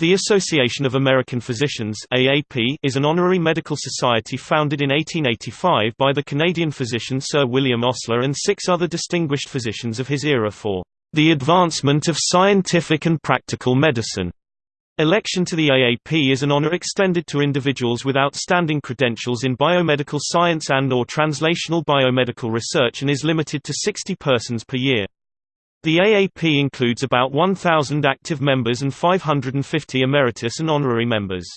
The Association of American Physicians AAP is an honorary medical society founded in 1885 by the Canadian physician Sir William Osler and six other distinguished physicians of his era for the advancement of scientific and practical medicine. Election to the AAP is an honor extended to individuals with outstanding credentials in biomedical science and or translational biomedical research and is limited to 60 persons per year. The AAP includes about 1,000 active members and 550 emeritus and honorary members.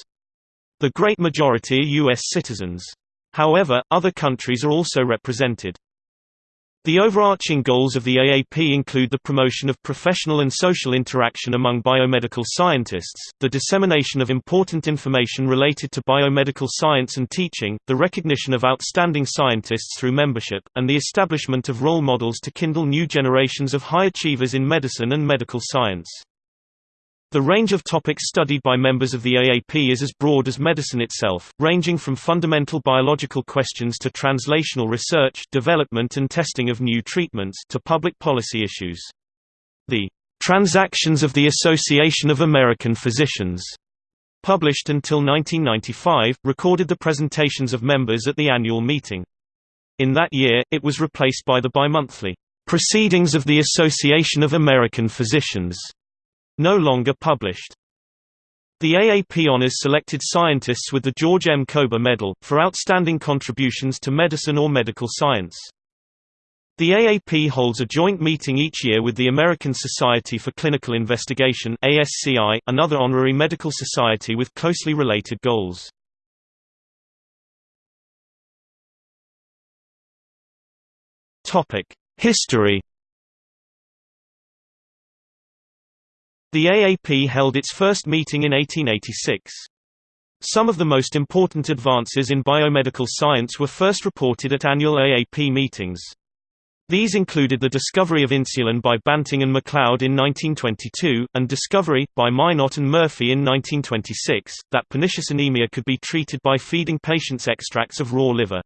The great majority are U.S. citizens. However, other countries are also represented. The overarching goals of the AAP include the promotion of professional and social interaction among biomedical scientists, the dissemination of important information related to biomedical science and teaching, the recognition of outstanding scientists through membership, and the establishment of role models to kindle new generations of high achievers in medicine and medical science. The range of topics studied by members of the AAP is as broad as medicine itself, ranging from fundamental biological questions to translational research development and testing of new treatments to public policy issues. The Transactions of the Association of American Physicians, published until 1995, recorded the presentations of members at the annual meeting. In that year, it was replaced by the bimonthly Proceedings of the Association of American Physicians no longer published. The AAP honors selected scientists with the George M. Kober Medal, for outstanding contributions to medicine or medical science. The AAP holds a joint meeting each year with the American Society for Clinical Investigation ASCI, another honorary medical society with closely related goals. History The AAP held its first meeting in 1886. Some of the most important advances in biomedical science were first reported at annual AAP meetings. These included the discovery of insulin by Banting and MacLeod in 1922, and discovery, by Minot and Murphy in 1926, that pernicious anemia could be treated by feeding patients extracts of raw liver.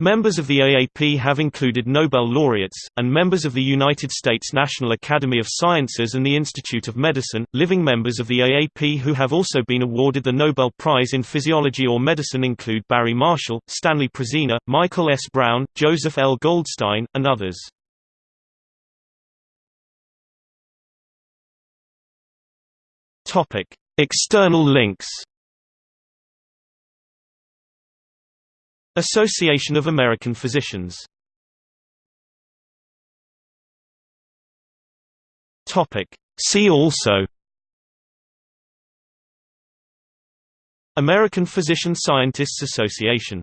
Members of the AAP have included Nobel laureates, and members of the United States National Academy of Sciences and the Institute of Medicine. Living members of the AAP who have also been awarded the Nobel Prize in Physiology or Medicine include Barry Marshall, Stanley Prusiner, Michael S. Brown, Joseph L. Goldstein, and others. External links Association of American Physicians. See also. American Physician Scientists Association